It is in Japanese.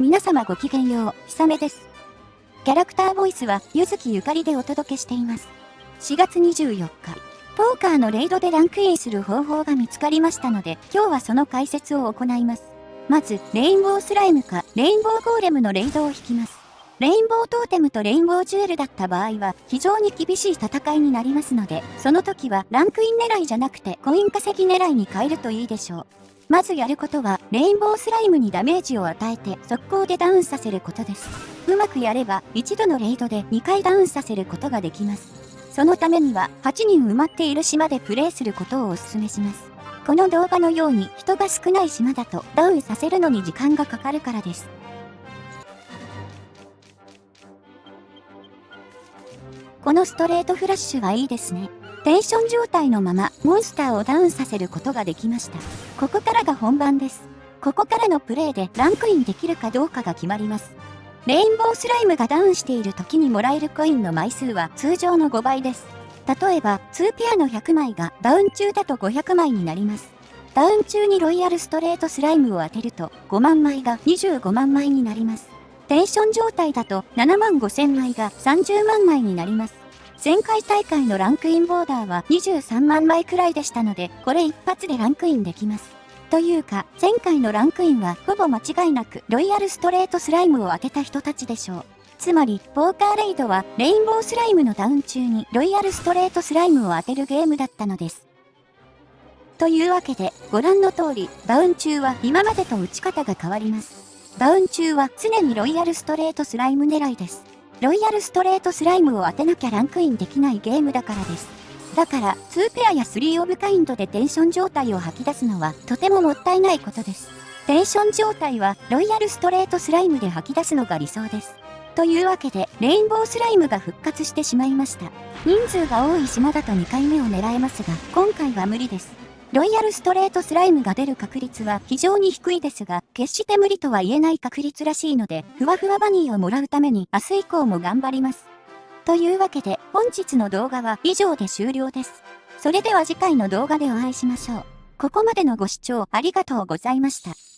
皆様ごきげんよう、ひさめです。キャラクターボイスは、ゆずきゆかりでお届けしています。4月24日、ポーカーのレイドでランクインする方法が見つかりましたので、今日はその解説を行います。まず、レインボースライムか、レインボーゴーレムのレイドを引きます。レインボートーテムとレインボージュエルだった場合は非常に厳しい戦いになりますので、その時はランクイン狙いじゃなくてコイン稼ぎ狙いに変えるといいでしょう。まずやることは、レインボースライムにダメージを与えて速攻でダウンさせることです。うまくやれば、一度のレイドで2回ダウンさせることができます。そのためには、8人埋まっている島でプレイすることをお勧めします。この動画のように人が少ない島だとダウンさせるのに時間がかかるからです。このストレートフラッシュはいいですね。テンション状態のままモンスターをダウンさせることができました。ここからが本番です。ここからのプレイでランクインできるかどうかが決まります。レインボースライムがダウンしている時にもらえるコインの枚数は通常の5倍です。例えば、2ペアの100枚がダウン中だと500枚になります。ダウン中にロイヤルストレートスライムを当てると5万枚が25万枚になります。テンション状態だと7万5000枚が30万枚になります。前回大会のランクインボーダーは23万枚くらいでしたので、これ一発でランクインできます。というか、前回のランクインはほぼ間違いなくロイヤルストレートスライムを当てた人たちでしょう。つまり、ポーカーレイドはレインボースライムのダウン中にロイヤルストレートスライムを当てるゲームだったのです。というわけで、ご覧の通り、ダウン中は今までと打ち方が変わります。ダウン中は常にロイヤルストレートスライム狙いです。ロイヤルストレートスライムを当てなきゃランクインできないゲームだからです。だから、2ペアや3オブカインドでテンション状態を吐き出すのはとてももったいないことです。テンション状態はロイヤルストレートスライムで吐き出すのが理想です。というわけで、レインボースライムが復活してしまいました。人数が多い島だと2回目を狙えますが、今回は無理です。ロイヤルストレートスライムが出る確率は非常に低いですが、決して無理とは言えない確率らしいので、ふわふわバニーをもらうために明日以降も頑張ります。というわけで、本日の動画は以上で終了です。それでは次回の動画でお会いしましょう。ここまでのご視聴ありがとうございました。